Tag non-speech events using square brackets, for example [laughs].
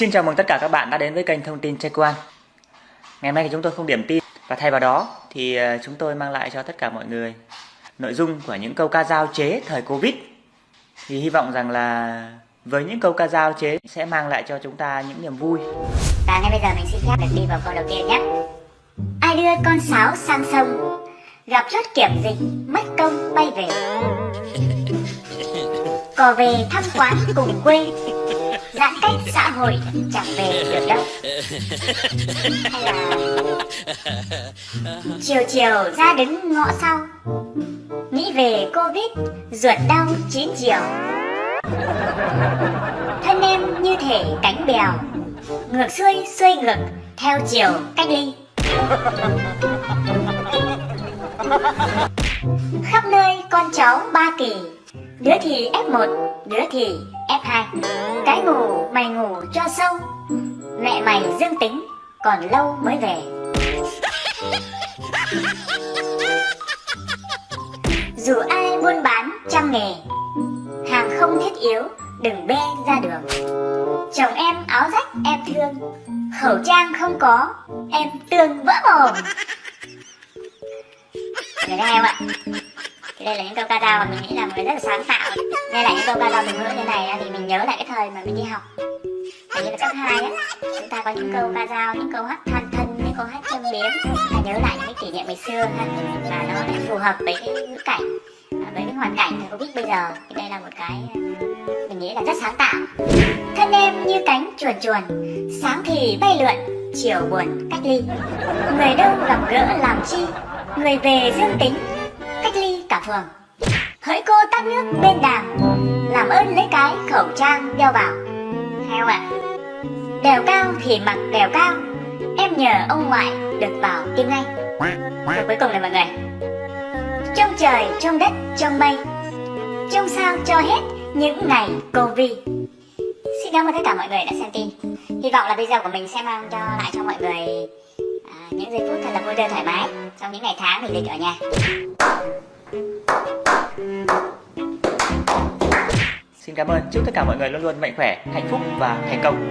Xin chào mừng tất cả các bạn đã đến với kênh thông tin Trai Quan. Ngày hôm nay thì chúng tôi không điểm tin và thay vào đó thì ờ, chúng tôi mang lại cho tất cả mọi người nội dung của những câu ca dao chế thời Covid. Thì hy vọng rằng là với những câu ca dao chế sẽ mang lại cho chúng ta những niềm vui. Và ngay bây giờ mình xin phép được đi vào câu đầu tiên nhé. Ai đưa con sáo sang sông, gặp chốt kiểm dịch, mất công bay về. Cò về thăm quán cùng quê, giãn cách xã hội chẳng về được đâu. Hay [laughs] là chiều chiều ra đứng ngõ sau, nghĩ về Covid, ruột đau chín chiều. Thân em như thể cánh bèo, ngược xuôi xuôi ngược theo chiều cách ly khắp nơi con cháu ba kỳ đứa thì f1 đứa thì f2 cái ngủ mày ngủ cho sâu. Mẹ mày dương tính, còn lâu mới về. Dù ai buôn bán trăm nghề, hàng không thiết yếu đừng bê ra đường. Chồng em áo rách, em thương. Khẩu trang không có, em tương vỡ mồm. Người ta em ạ thì đây là những câu ca dao mà mình nghĩ là một rất là sáng tạo. Nghe lại những câu ca dao từ ngữ như này thì mình nhớ lại cái thời mà mình đi học. Hình như là cấp 2 á Chúng ta có những câu ca dao, những câu hát than thân, những câu hát châm biếm. Là nhớ lại những cái kỷ niệm ngày xưa ha Và nó lại phù hợp với cái ngữ cảnh à, Với cái hoàn cảnh của Covid bây giờ. Thì đây là một cái mình nghĩ là rất sáng tạo. Thân em như cánh chuồn chuồn Sáng thì bay lượn, chiều buồn cách ly. Người đâu gặp gỡ làm chi? Người về dương tính, phường Hỡi cô tắt nước bên đàm Làm ơn lấy cái khẩu trang đeo vào. Theo ạ. Đèo cao thì mặc đèo cao Em nhờ ông ngoại được vào tim ngay Và cuối cùng này mọi người. Trong trời, trong đất, trong mây Trong sao cho hết những ngày Covid Xin cảm ơn tất cả mọi người đã xem tin. Hy vọng là video của mình sẽ mang cho lại cho mọi người à, những giây phút thật là vui tươi thoải mái Trong những ngày tháng mình dịch ở nhà. Xin cảm ơn, chúc tất cả mọi người luôn luôn mạnh khỏe, hạnh phúc và thành công.